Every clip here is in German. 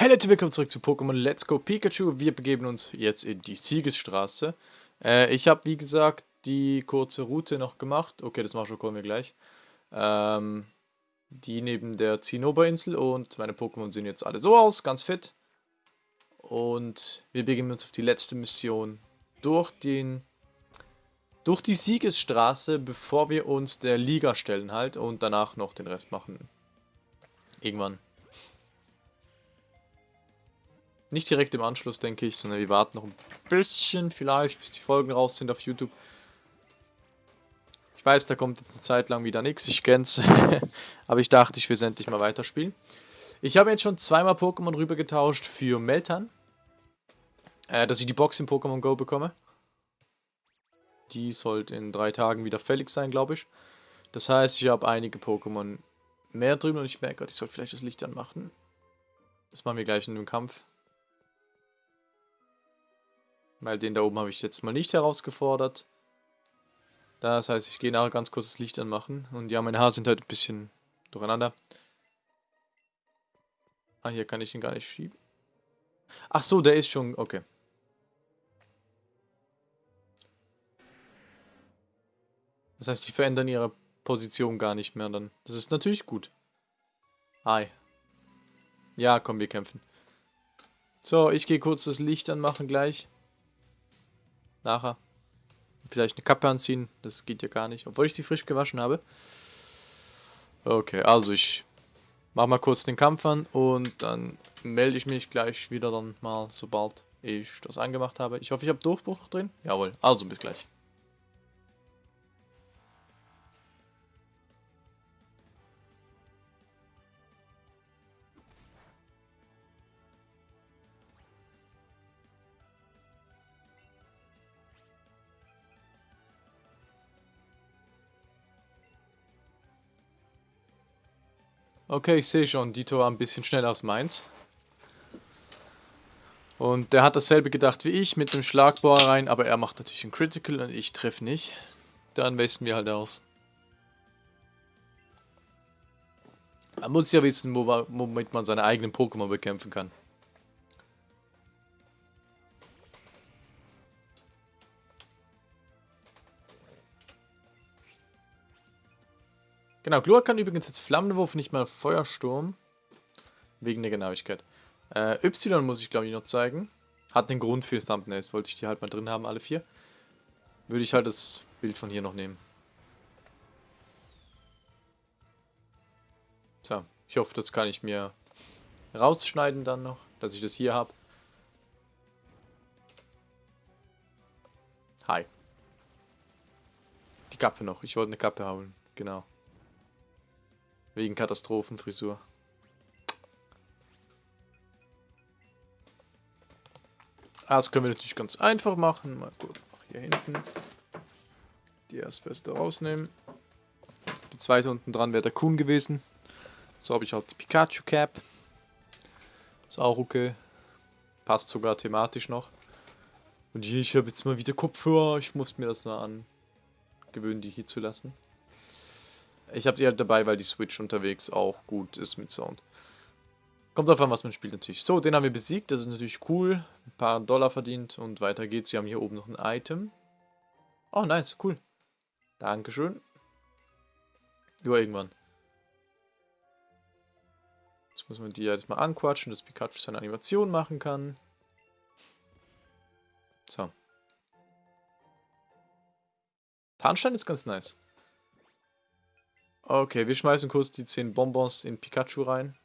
Hallo und willkommen zurück zu Pokémon Let's Go Pikachu. Wir begeben uns jetzt in die Siegesstraße. Äh, ich habe, wie gesagt, die kurze Route noch gemacht. Okay, das machen wir gleich. Ähm, die neben der Zinnoberinsel und meine Pokémon sehen jetzt alle so aus, ganz fit. Und wir begeben uns auf die letzte Mission durch den durch die Siegesstraße, bevor wir uns der Liga stellen halt und danach noch den Rest machen. Irgendwann. Nicht direkt im Anschluss, denke ich, sondern wir warten noch ein bisschen vielleicht, bis die Folgen raus sind auf YouTube. Ich weiß, da kommt jetzt eine Zeit lang wieder nichts, ich kenn's. Aber ich dachte, ich will es endlich mal weiterspielen. Ich habe jetzt schon zweimal Pokémon rübergetauscht für Meltan. Äh, dass ich die Box in Pokémon Go bekomme. Die sollte in drei Tagen wieder fällig sein, glaube ich. Das heißt, ich habe einige Pokémon mehr drüben und ich merke ich soll vielleicht das Licht anmachen. Das machen wir gleich in dem Kampf. Weil den da oben habe ich jetzt mal nicht herausgefordert. Das heißt, ich gehe nachher ganz kurz das Licht anmachen. Und ja, meine Haare sind halt ein bisschen durcheinander. Ah, hier kann ich ihn gar nicht schieben. Ach so, der ist schon... Okay. Das heißt, die verändern ihre Position gar nicht mehr dann. Das ist natürlich gut. Hi. Ja, komm, wir kämpfen. So, ich gehe kurz das Licht anmachen gleich. Nachher. Vielleicht eine Kappe anziehen. Das geht ja gar nicht. Obwohl ich sie frisch gewaschen habe. Okay, also ich mache mal kurz den Kampf an. Und dann melde ich mich gleich wieder dann mal, sobald ich das angemacht habe. Ich hoffe, ich habe Durchbruch drin. Jawohl. Also bis gleich. Okay, ich sehe schon, Dito war ein bisschen schneller als meins. Und der hat dasselbe gedacht wie ich mit dem Schlagbohrer rein, aber er macht natürlich ein Critical und ich treffe nicht. Dann westen wir halt aus. Man muss ja wissen, womit man seine eigenen Pokémon bekämpfen kann. Genau, Glua kann übrigens jetzt Flammenwurf, nicht mal Feuersturm. Wegen der Genauigkeit. Äh, y muss ich glaube ich noch zeigen. Hat einen Grund für Thumbnails, wollte ich die halt mal drin haben, alle vier. Würde ich halt das Bild von hier noch nehmen. So, ich hoffe, das kann ich mir rausschneiden dann noch, dass ich das hier habe. Hi. Die Kappe noch, ich wollte eine Kappe holen, genau. Wegen Katastrophenfrisur. Das können wir natürlich ganz einfach machen. Mal kurz nach hier hinten. Die erste Feste rausnehmen. Die zweite unten dran wäre der Kuhn gewesen. So habe ich halt die Pikachu Cap. Ist auch okay. Passt sogar thematisch noch. Und hier, ich habe jetzt mal wieder Kopfhörer. Ich muss mir das mal angewöhnen, die hier zu lassen. Ich habe sie halt dabei, weil die Switch unterwegs auch gut ist mit Sound. Kommt davon, was man spielt natürlich. So, den haben wir besiegt. Das ist natürlich cool. Ein paar Dollar verdient und weiter geht's. Wir haben hier oben noch ein Item. Oh, nice. Cool. Dankeschön. Ja, irgendwann. Jetzt muss man die jetzt mal anquatschen, dass Pikachu seine Animation machen kann. So. Tarnstein ist ganz nice. Okay, wir schmeißen kurz die 10 Bonbons in Pikachu rein.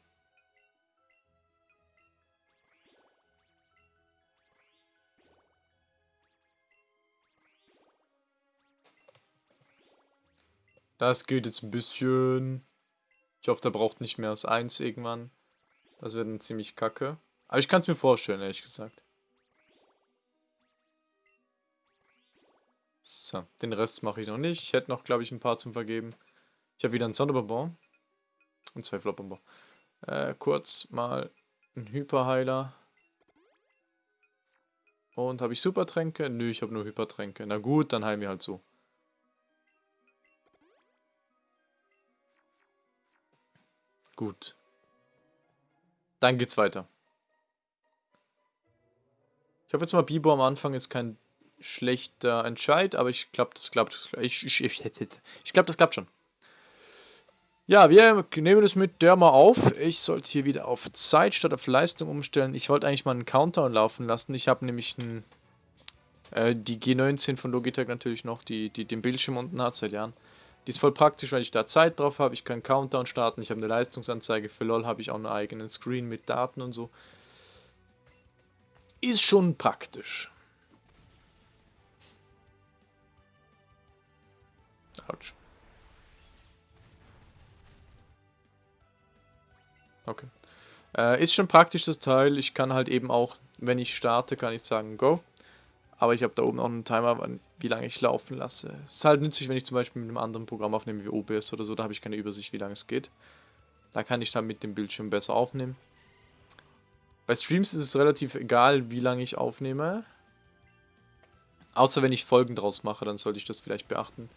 Das geht jetzt ein bisschen. Ich hoffe, der braucht nicht mehr als 1 irgendwann. Das wird dann ziemlich kacke. Aber ich kann es mir vorstellen, ehrlich gesagt. So, den Rest mache ich noch nicht. Ich hätte noch, glaube ich, ein paar zum Vergeben. Ich habe wieder einen Sonderbonbon. Und zwei Flopbonbon. Äh, kurz mal ein Hyperheiler. Und habe ich Supertränke? Nö, ich habe nur Hypertränke. Na gut, dann heilen wir halt so. Gut. Dann geht's weiter. Ich hoffe jetzt mal, Bibo am Anfang ist kein schlechter Entscheid, aber ich glaube, das klappt. Ich, ich, ich, ich glaube, das klappt schon. Ja, wir nehmen es mit der mal auf. Ich sollte hier wieder auf Zeit statt auf Leistung umstellen. Ich wollte eigentlich mal einen Countdown laufen lassen. Ich habe nämlich einen, äh, die G19 von Logitech natürlich noch, die, die den Bildschirm unten hat seit Jahren. Die ist voll praktisch, weil ich da Zeit drauf habe. Ich kann Countdown starten. Ich habe eine Leistungsanzeige. Für LOL habe ich auch einen eigenen Screen mit Daten und so. Ist schon praktisch. Autsch. Okay. Äh, ist schon praktisch das Teil. Ich kann halt eben auch, wenn ich starte, kann ich sagen Go. Aber ich habe da oben auch einen Timer, wie lange ich laufen lasse. Ist halt nützlich, wenn ich zum Beispiel mit einem anderen Programm aufnehme wie OBS oder so. Da habe ich keine Übersicht, wie lange es geht. Da kann ich dann mit dem Bildschirm besser aufnehmen. Bei Streams ist es relativ egal, wie lange ich aufnehme. Außer wenn ich Folgen draus mache, dann sollte ich das vielleicht beachten.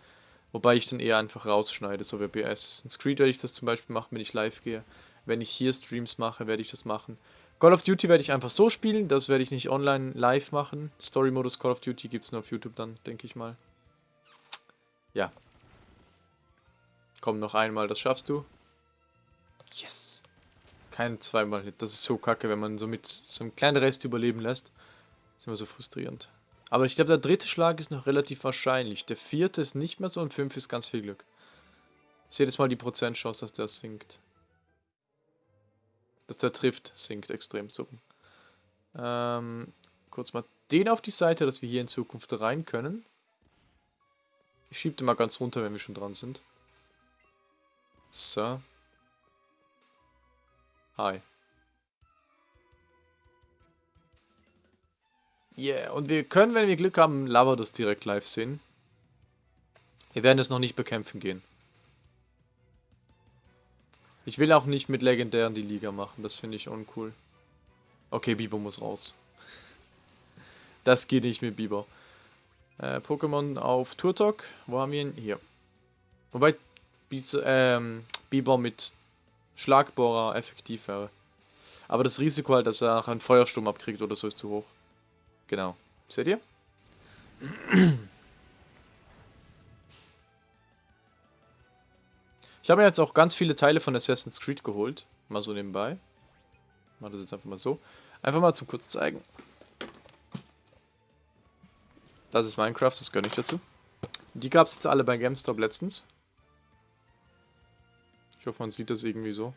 Wobei ich dann eher einfach rausschneide, so wie bei Assassin's Creed werde ich das zum Beispiel machen, wenn ich live gehe. Wenn ich hier Streams mache, werde ich das machen. Call of Duty werde ich einfach so spielen, das werde ich nicht online live machen. Story-Modus Call of Duty gibt es nur auf YouTube dann, denke ich mal. Ja. Komm, noch einmal, das schaffst du. Yes. Kein zweimal Hit, das ist so kacke, wenn man so mit so einem kleinen Rest überleben lässt. Das ist immer so frustrierend. Aber ich glaube, der dritte Schlag ist noch relativ wahrscheinlich. Der vierte ist nicht mehr so und fünf ist ganz viel Glück. Seht jetzt mal die Prozentchance, dass der sinkt dass der trifft, sinkt extrem so. Ähm, kurz mal den auf die Seite, dass wir hier in Zukunft rein können. Ich schiebe den mal ganz runter, wenn wir schon dran sind. So. Hi. Yeah, und wir können, wenn wir Glück haben, Lavados direkt live sehen. Wir werden es noch nicht bekämpfen gehen. Ich will auch nicht mit Legendären die Liga machen, das finde ich uncool. Okay, Biber muss raus. Das geht nicht mit Biber. Äh, Pokémon auf Turtok. Wo haben wir ihn? Hier. Wobei Bis ähm, Biber mit Schlagbohrer effektiv wäre. Aber das Risiko halt, dass er einen Feuersturm abkriegt oder so, ist zu hoch. Genau. Seht ihr? Ich habe jetzt auch ganz viele Teile von Assassin's Creed geholt. Mal so nebenbei. Mal das jetzt einfach mal so. Einfach mal zum kurz zeigen. Das ist Minecraft, das gehört nicht dazu. Die gab es jetzt alle bei GameStop letztens. Ich hoffe, man sieht das irgendwie so.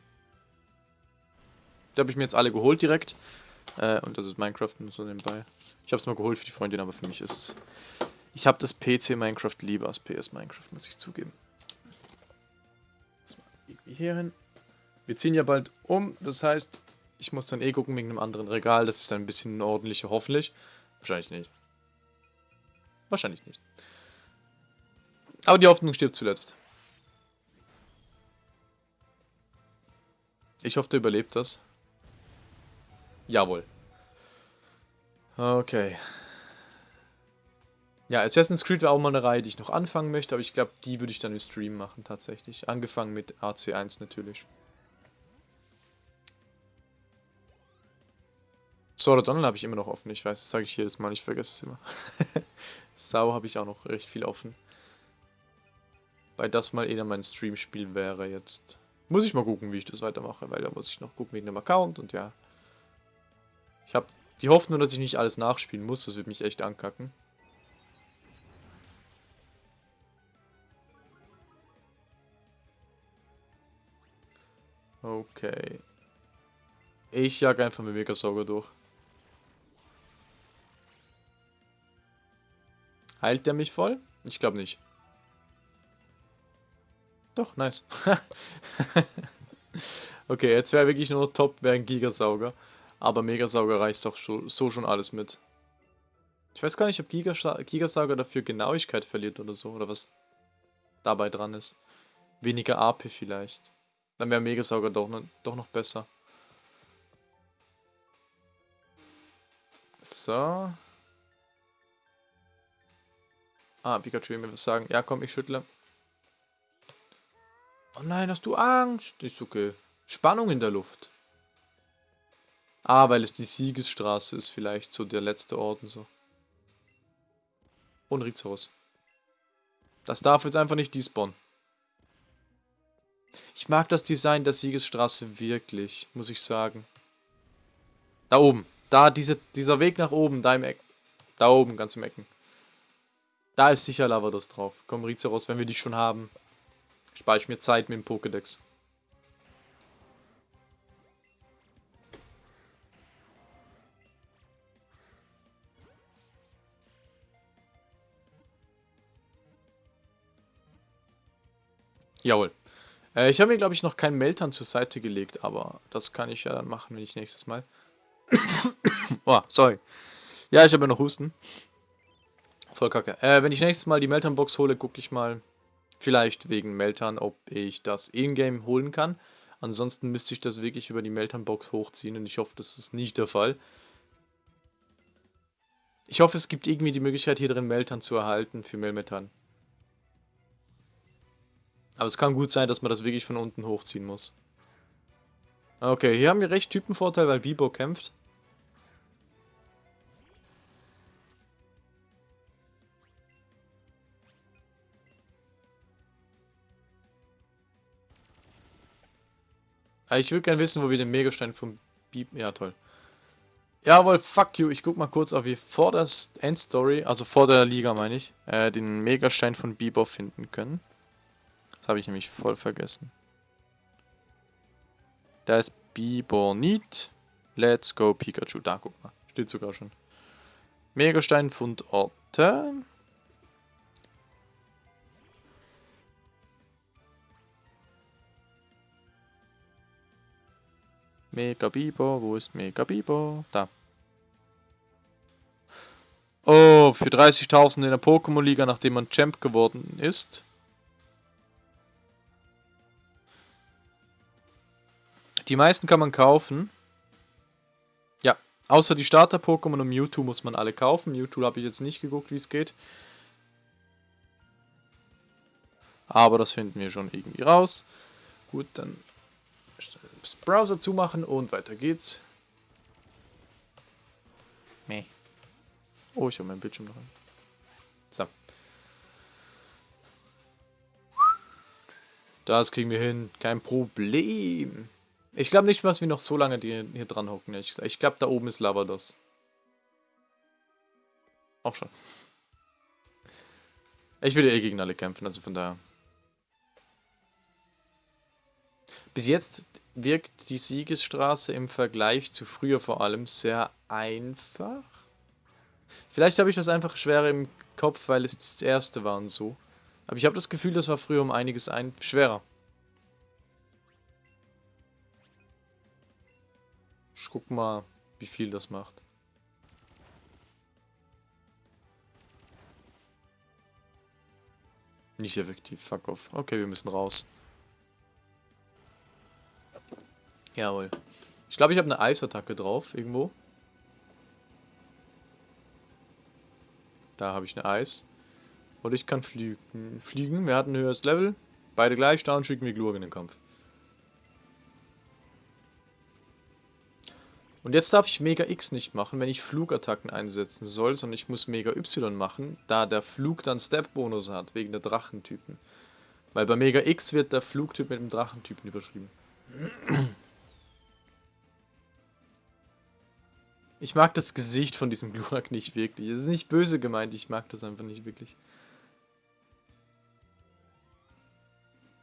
Die habe ich mir jetzt alle geholt direkt. Äh, und das ist Minecraft nur so nebenbei. Ich habe es mal geholt für die Freundin, aber für mich ist... Ich habe das PC Minecraft lieber als PS Minecraft, muss ich zugeben irgendwie hier hin. Wir ziehen ja bald um, das heißt, ich muss dann eh gucken wegen einem anderen Regal. Das ist dann ein bisschen ordentlicher, hoffentlich. Wahrscheinlich nicht. Wahrscheinlich nicht. Aber die Hoffnung stirbt zuletzt. Ich hoffe, der überlebt das. Jawohl. Okay. Ja, Assassin's Creed war auch mal eine Reihe, die ich noch anfangen möchte, aber ich glaube, die würde ich dann im Stream machen tatsächlich. Angefangen mit AC1 natürlich. Sword Art Online habe ich immer noch offen, ich weiß, das sage ich jedes Mal, ich vergesse es immer. Sau habe ich auch noch recht viel offen. Weil das mal eher mein Stream-Spiel wäre jetzt. Muss ich mal gucken, wie ich das weitermache, weil da muss ich noch gucken wegen dem Account und ja. Ich habe die Hoffnung, dass ich nicht alles nachspielen muss, das wird mich echt ankacken. Okay. Ich jag einfach mit Megasauger durch. Heilt der mich voll? Ich glaube nicht. Doch, nice. okay, jetzt wäre wirklich nur top, wäre ein Gigasauger. Aber Megasauger reicht doch so schon alles mit. Ich weiß gar nicht, ob Gigasauger dafür Genauigkeit verliert oder so. Oder was dabei dran ist. Weniger AP vielleicht. Dann wäre Megasauger doch, ne, doch noch besser. So. Ah, Pikachu will mir was sagen. Ja, komm, ich schüttle. Oh nein, hast du Angst? Ist okay. Spannung in der Luft. Ah, weil es die Siegesstraße ist, vielleicht so der letzte Ort und so. Und Rizos. Das darf jetzt einfach nicht despawnen. Ich mag das Design der Siegesstraße wirklich, muss ich sagen. Da oben. Da, diese, dieser Weg nach oben, da im Eck. Da oben, ganz im Ecken. Da ist sicher Lavados drauf. Komm, Rizeros, wenn wir die schon haben, spare ich mir Zeit mit dem Pokédex. Jawohl. Äh, ich habe mir, glaube ich, noch keinen Meltern zur Seite gelegt, aber das kann ich ja dann machen, wenn ich nächstes Mal... oh, sorry. Ja, ich habe ja noch Husten. Voll kacke. Äh, wenn ich nächstes Mal die Meltern-Box hole, gucke ich mal, vielleicht wegen Meltern, ob ich das in-game holen kann. Ansonsten müsste ich das wirklich über die Meltern-Box hochziehen und ich hoffe, das ist nicht der Fall. Ich hoffe, es gibt irgendwie die Möglichkeit, hier drin Meltern zu erhalten für Melmetan. Aber es kann gut sein, dass man das wirklich von unten hochziehen muss. Okay, hier haben wir recht Typenvorteil, weil Bibo kämpft. Ah, ich würde gerne wissen, wo wir den Megastein vom Bibo... Ja, toll. Jawohl, fuck you. Ich guck mal kurz, ob wir vor der Endstory, also vor der Liga meine ich, äh, den Megastein von Bibo finden können. Das habe ich nämlich voll vergessen. Da ist Bibonit. Let's go Pikachu. Da, guck mal. Steht sogar schon. Megastein Fundorte. Mega Bibo, wo ist Mega Bibo? Da. Oh, für 30.000 in der Pokémon-Liga, nachdem man Champ geworden ist. Die meisten kann man kaufen. Ja, außer die Starter-Pokémon und Mewtwo muss man alle kaufen. Mewtwo habe ich jetzt nicht geguckt, wie es geht. Aber das finden wir schon irgendwie raus. Gut, dann das Browser zumachen und weiter geht's. Meh. Oh, ich habe meinen Bildschirm noch an. So. Das kriegen wir hin. Kein Problem. Ich glaube nicht, dass wir noch so lange hier dran hocken. Ich glaube, da oben ist Lavados. Auch schon. Ich will eh gegen alle kämpfen, also von daher. Bis jetzt wirkt die Siegesstraße im Vergleich zu früher vor allem sehr einfach. Vielleicht habe ich das einfach schwerer im Kopf, weil es das erste war und so. Aber ich habe das Gefühl, das war früher um einiges ein schwerer. Ich guck mal, wie viel das macht. Nicht effektiv, fuck off. Okay, wir müssen raus. Jawohl. Ich glaube, ich habe eine Eisattacke drauf, irgendwo. Da habe ich eine Eis. Und ich kann fliegen. Fliegen, wir hatten ein höheres Level. Beide gleich, da und schicken wir Glurg in den Kampf. Und jetzt darf ich Mega X nicht machen, wenn ich Flugattacken einsetzen soll, sondern ich muss Mega Y machen, da der Flug dann Step-Bonus hat, wegen der Drachentypen. Weil bei Mega X wird der Flugtyp mit dem Drachentypen überschrieben. Ich mag das Gesicht von diesem Glurak nicht wirklich. Es ist nicht böse gemeint, ich mag das einfach nicht wirklich.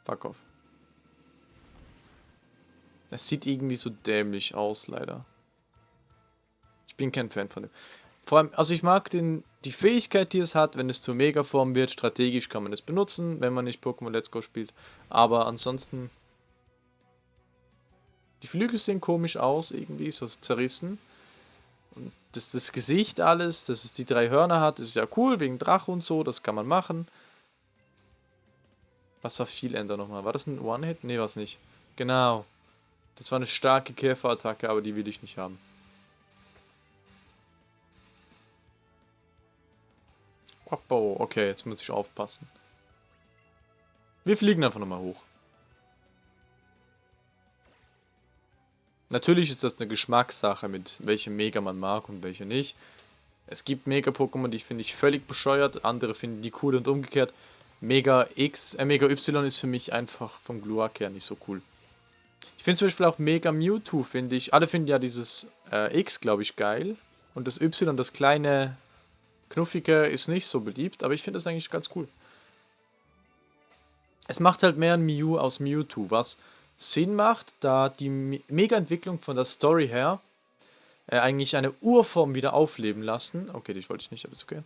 Fuck off. Es sieht irgendwie so dämlich aus, leider bin kein Fan von dem. Vor allem, also ich mag den, die Fähigkeit, die es hat, wenn es zur Megaform wird, strategisch kann man es benutzen, wenn man nicht Pokémon Let's Go spielt. Aber ansonsten... Die Flügel sehen komisch aus, irgendwie, so zerrissen. Und das, das Gesicht alles, dass es die drei Hörner hat, ist ja cool, wegen Drache und so, das kann man machen. Was war viel Ender nochmal? War das ein One-Hit? Ne, war es nicht. Genau. Das war eine starke Käferattacke, aber die will ich nicht haben. Okay, jetzt muss ich aufpassen. Wir fliegen einfach nochmal hoch. Natürlich ist das eine Geschmackssache, mit welchem Mega man mag und welche nicht. Es gibt Mega-Pokémon, die finde ich völlig bescheuert, andere finden die cool und umgekehrt. Mega X, äh, Mega Y ist für mich einfach vom Gluak her nicht so cool. Ich finde zum Beispiel auch Mega Mewtwo, finde ich. Alle finden ja dieses äh, X, glaube ich, geil. Und das Y, das kleine Knuffige, ist nicht so beliebt, aber ich finde das eigentlich ganz cool. Es macht halt mehr ein Mew aus Mewtwo, was Sinn macht, da die Mega-Entwicklung von der Story her äh, eigentlich eine Urform wieder aufleben lassen. Okay, die wollte ich nicht, aber ist okay.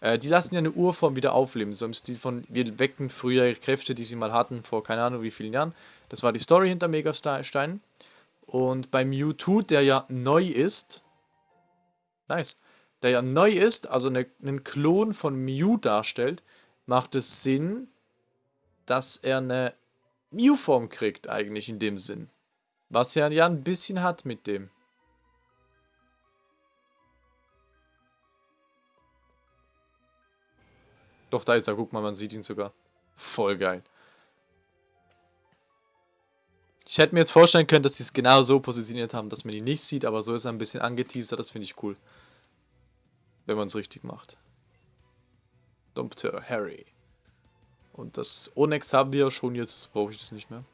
Äh, die lassen ja eine Urform wieder aufleben, so im Stil von, wir wecken früher Kräfte, die sie mal hatten, vor keine Ahnung wie vielen Jahren. Das war die Story hinter Megastein. Und bei Mewtwo, der ja neu ist, nice, der ja neu ist, also eine, einen Klon von Mew darstellt, macht es Sinn, dass er eine Mew-Form kriegt, eigentlich in dem Sinn. Was er ja ein bisschen hat mit dem. Doch, da ist er. Guck mal, man sieht ihn sogar. Voll geil. Ich hätte mir jetzt vorstellen können, dass sie es genau so positioniert haben, dass man ihn nicht sieht, aber so ist er ein bisschen angeteasert. Das finde ich cool. Wenn man es richtig macht. Dompter Harry. Und das Onyx haben wir schon, jetzt brauche ich das nicht mehr.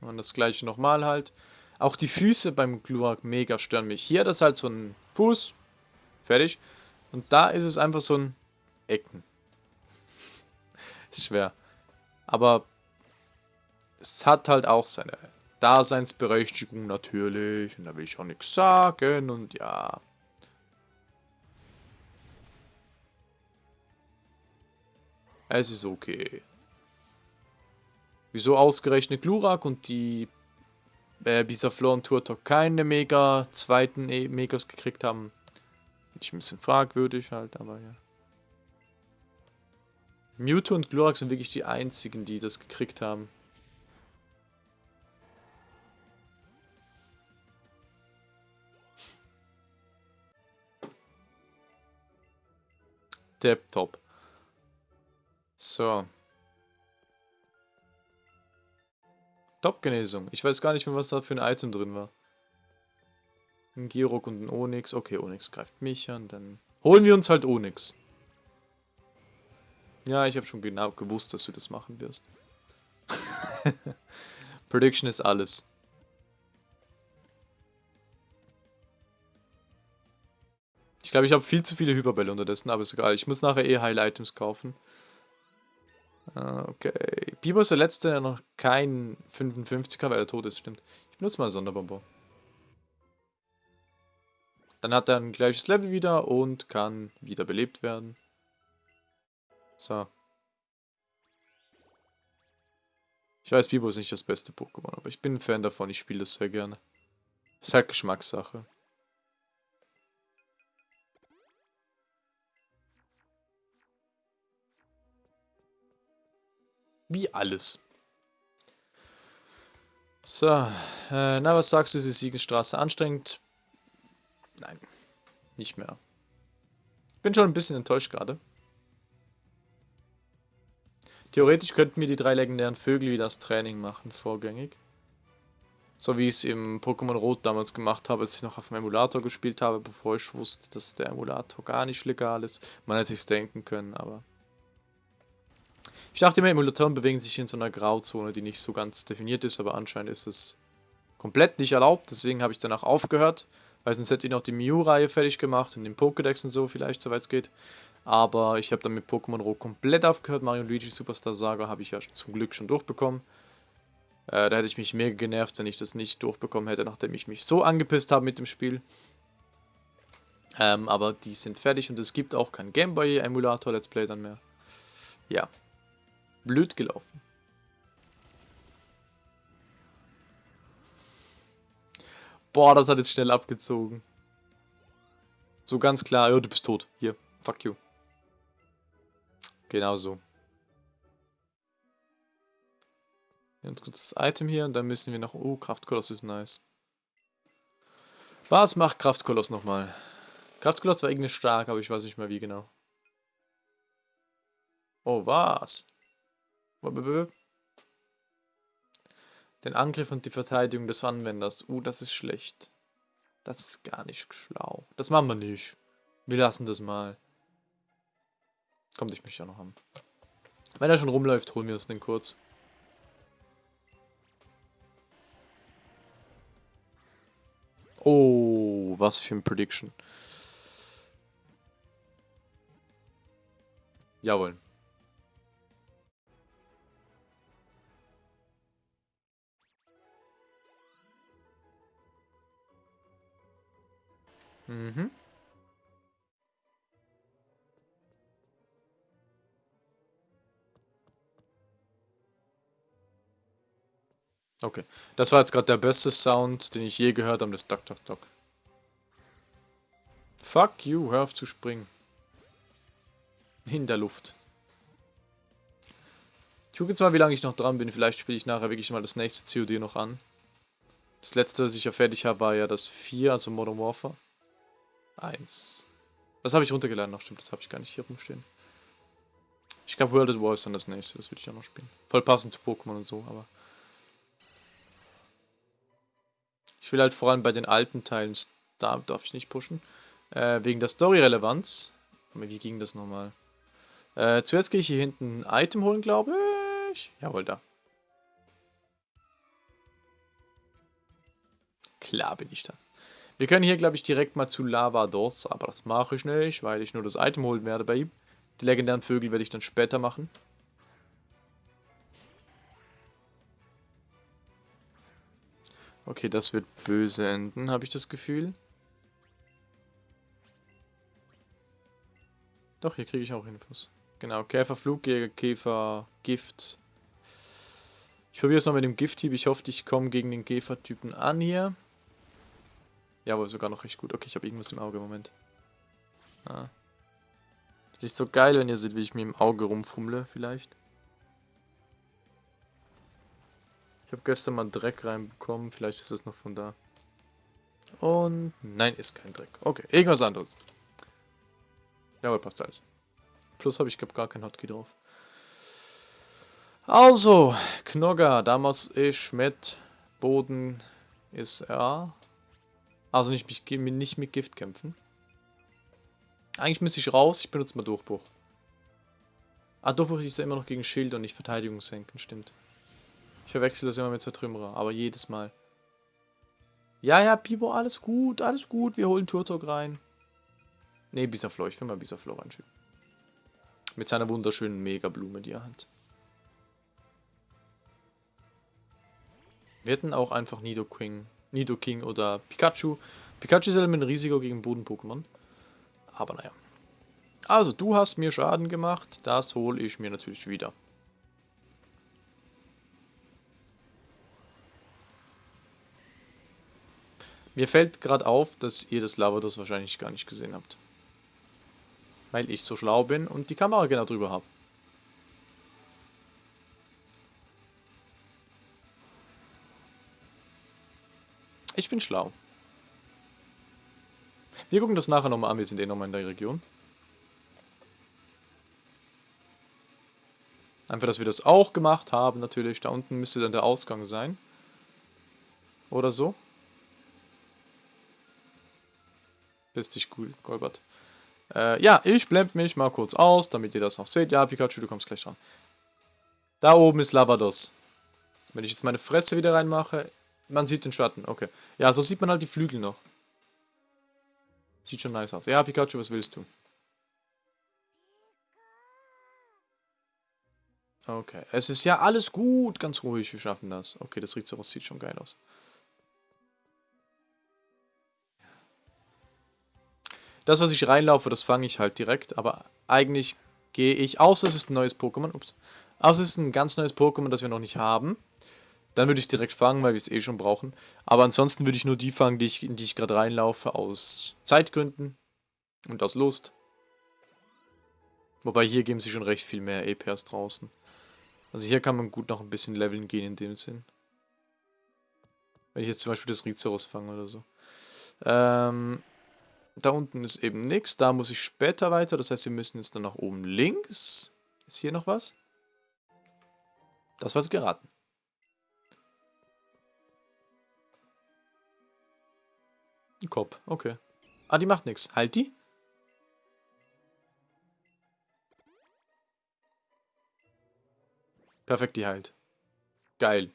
Und das gleiche nochmal halt. Auch die Füße beim Glurak mega stören mich. Hier das halt so ein Fuß. Fertig. Und da ist es einfach so ein Ecken. ist schwer. Aber es hat halt auch seine Daseinsberechtigung natürlich. Und da will ich auch nichts sagen. Und ja. Es ist okay. Wieso ausgerechnet Glurak und die äh, Bisaflor und Turtok keine Mega zweiten e Megas gekriegt haben? Finde ich ein bisschen fragwürdig halt, aber ja. Mewtwo und Glurak sind wirklich die einzigen, die das gekriegt haben. Top. So. Top-Genesung. Ich weiß gar nicht mehr, was da für ein Item drin war. Ein Girok und ein Onyx. Okay, Onyx greift mich an. Dann holen wir uns halt Onyx. Ja, ich habe schon genau gewusst, dass du das machen wirst. Prediction ist alles. Ich glaube, ich habe viel zu viele Hyperbälle unterdessen, aber ist egal. Ich muss nachher eh Heil-Items kaufen. Ah, okay. Biber ist der letzte, der noch kein 55er, weil er tot ist, stimmt. Ich benutze mal Sonderbomber. Dann hat er ein gleiches Level wieder und kann wieder belebt werden. So. Ich weiß, Bibo ist nicht das beste Pokémon, aber ich bin ein Fan davon, ich spiele es sehr gerne. Ist halt Geschmackssache. Wie alles. So, äh, na, was sagst du, ist die Siegesstraße anstrengend? Nein, nicht mehr. Bin schon ein bisschen enttäuscht gerade. Theoretisch könnten wir die drei legendären Vögel wie das Training machen, vorgängig. So wie ich es im Pokémon Rot damals gemacht habe, als ich noch auf dem Emulator gespielt habe, bevor ich wusste, dass der Emulator gar nicht legal ist. Man hätte sich's denken können, aber ich dachte immer, Emulatoren bewegen sich in so einer Grauzone, die nicht so ganz definiert ist, aber anscheinend ist es komplett nicht erlaubt. Deswegen habe ich danach aufgehört, weil sonst hätte ich noch die Mew-Reihe fertig gemacht und den Pokédex und so vielleicht, soweit es geht. Aber ich habe dann mit Pokémon Rot komplett aufgehört. Mario Luigi Superstar Saga habe ich ja zum Glück schon durchbekommen. Äh, da hätte ich mich mega genervt, wenn ich das nicht durchbekommen hätte, nachdem ich mich so angepisst habe mit dem Spiel. Ähm, aber die sind fertig und es gibt auch kein Gameboy Emulator Let's Play dann mehr. Ja, blöd gelaufen. Boah, das hat jetzt schnell abgezogen. So ganz klar, ja, du bist tot. Hier, fuck you. Genau so. Ganz kurzes Item hier und dann müssen wir noch... Oh, Kraftkoloss ist nice. Was macht Kraftkoloss nochmal? Kraftkoloss war irgendwie stark, aber ich weiß nicht mehr wie genau. Oh, was? Den Angriff und die Verteidigung des Anwenders. Uh, das ist schlecht. Das ist gar nicht schlau. Das machen wir nicht. Wir lassen das mal. Kommt, ich möchte ja noch haben. Wenn er schon rumläuft, holen wir uns den kurz. Oh, was für ein Prediction. Jawohl. Mhm. Okay. Das war jetzt gerade der beste Sound, den ich je gehört habe, das Dock, Dock, Dock. Fuck you, hör auf zu springen. In der Luft. Ich gucke jetzt mal, wie lange ich noch dran bin. Vielleicht spiele ich nachher wirklich mal das nächste COD noch an. Das letzte, das ich ja fertig habe, war ja das 4, also Modern Warfare. 1. Das habe ich runtergeladen noch, stimmt, das habe ich gar nicht hier rumstehen. Ich glaube, World at War ist dann das nächste, das würde ich auch noch spielen. Voll passend zu Pokémon und so, aber... Ich will halt vor allem bei den alten Teilen, da darf ich nicht pushen, äh, wegen der Story-Relevanz. Wie ging das nochmal? Äh, zuerst gehe ich hier hinten ein Item holen, glaube ich. Jawohl, da. Klar bin ich das. Wir können hier, glaube ich, direkt mal zu Lavados, aber das mache ich nicht, weil ich nur das Item holen werde bei ihm. Die legendären Vögel werde ich dann später machen. Okay, das wird böse enden, habe ich das Gefühl. Doch, hier kriege ich auch Infos. Genau, Käfer, Flugjäger, Käfer, Gift. Ich probiere es mal mit dem Gift-Typ. Ich hoffe, ich komme gegen den Käfer-Typen an hier. Jawohl, sogar noch recht gut. Okay, ich habe irgendwas im Auge. Moment. Ah. Das ist so geil, wenn ihr seht, wie ich mir im Auge rumfummle, vielleicht. Ich habe gestern mal Dreck reinbekommen. Vielleicht ist es noch von da. Und nein, ist kein Dreck. Okay, irgendwas anderes. Jawohl, passt alles. Plus habe ich glaube gar kein Hotkey drauf. Also, Knogger, damals ist mit Boden ist er. Also nicht, nicht mit Gift kämpfen. Eigentlich müsste ich raus, ich benutze mal Durchbruch. Ah, Durchbruch ist ja immer noch gegen Schild und nicht Verteidigung senken, stimmt. Ich verwechsel das immer mit Zertrümmerer, aber jedes Mal. Ja, ja, Pibo, alles gut, alles gut, wir holen Turtok rein. Ne, Bisaflor, ich will mal Bisaflor reinschieben. Mit seiner wunderschönen Megablume, die er hat. Wir hätten auch einfach Nidoking Nidoking oder Pikachu. Pikachu ist ja ein Risiko gegen Boden-Pokémon. Aber naja. Also, du hast mir Schaden gemacht. Das hole ich mir natürlich wieder. Mir fällt gerade auf, dass ihr das Lavados wahrscheinlich gar nicht gesehen habt. Weil ich so schlau bin und die Kamera genau drüber habe. Ich bin schlau. Wir gucken das nachher nochmal an, wir sind eh nochmal in der Region. Einfach, dass wir das auch gemacht haben, natürlich. Da unten müsste dann der Ausgang sein. Oder so. Bist dich cool, Golbert. Äh, ja, ich blende mich mal kurz aus, damit ihr das auch seht. Ja, Pikachu, du kommst gleich dran. Da oben ist Lavados. Wenn ich jetzt meine Fresse wieder reinmache, man sieht den Schatten, okay. Ja, so sieht man halt die Flügel noch. Sieht schon nice aus. Ja, Pikachu, was willst du? Okay, es ist ja alles gut, ganz ruhig, wir schaffen das. Okay, das Rhizeraus sieht schon geil aus. Das, was ich reinlaufe, das fange ich halt direkt, aber eigentlich gehe ich, außer es ist ein neues Pokémon, ups, außer es ist ein ganz neues Pokémon, das wir noch nicht haben, dann würde ich direkt fangen, weil wir es eh schon brauchen. Aber ansonsten würde ich nur die fangen, die ich, in die ich gerade reinlaufe, aus Zeitgründen und aus Lust. Wobei hier geben sie schon recht viel mehr EPs draußen. Also hier kann man gut noch ein bisschen leveln gehen in dem Sinn. Wenn ich jetzt zum Beispiel das Rizeros fange oder so. Ähm, da unten ist eben nichts. Da muss ich später weiter. Das heißt, wir müssen jetzt dann nach oben links. Ist hier noch was? Das war's geraten. Ein Kopf, okay. Ah, die macht nichts. Halt die? Perfekt, die heilt. Geil.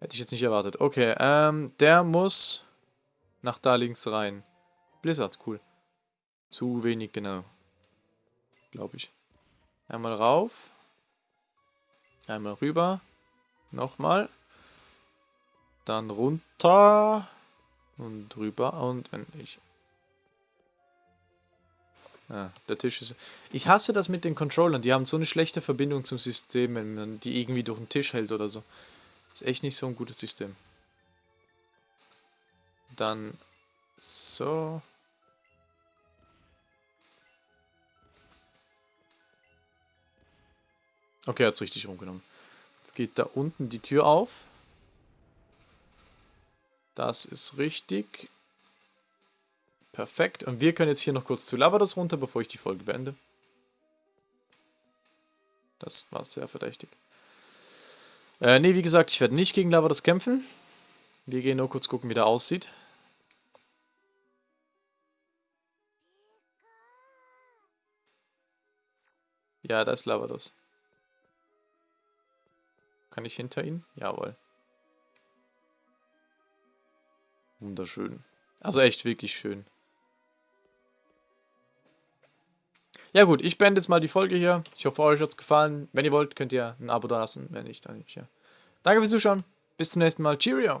Hätte ich jetzt nicht erwartet. Okay, ähm, der muss nach da links rein. Blizzard, cool. Zu wenig, genau. Glaube ich. Einmal rauf. Einmal rüber. Nochmal. Dann runter. Und rüber. Und wenn ich... Ah, der Tisch ist... Ich hasse das mit den Controllern. Die haben so eine schlechte Verbindung zum System, wenn man die irgendwie durch den Tisch hält oder so. Ist echt nicht so ein gutes System. Dann so. Okay, er hat es richtig rumgenommen. Jetzt geht da unten die Tür auf. Das ist richtig. Perfekt. Und wir können jetzt hier noch kurz zu Lavados runter, bevor ich die Folge beende. Das war sehr verdächtig. Äh, ne, wie gesagt, ich werde nicht gegen Lavados kämpfen. Wir gehen nur kurz gucken, wie der aussieht. Ja, da ist Lavados. Kann ich hinter ihn? Jawohl. Wunderschön. Also echt wirklich schön. Ja gut, ich beende jetzt mal die Folge hier. Ich hoffe, euch hat es gefallen. Wenn ihr wollt, könnt ihr ein Abo da lassen. Wenn nicht, dann nicht. Ja. Danke fürs Zuschauen. Bis zum nächsten Mal. Cheerio.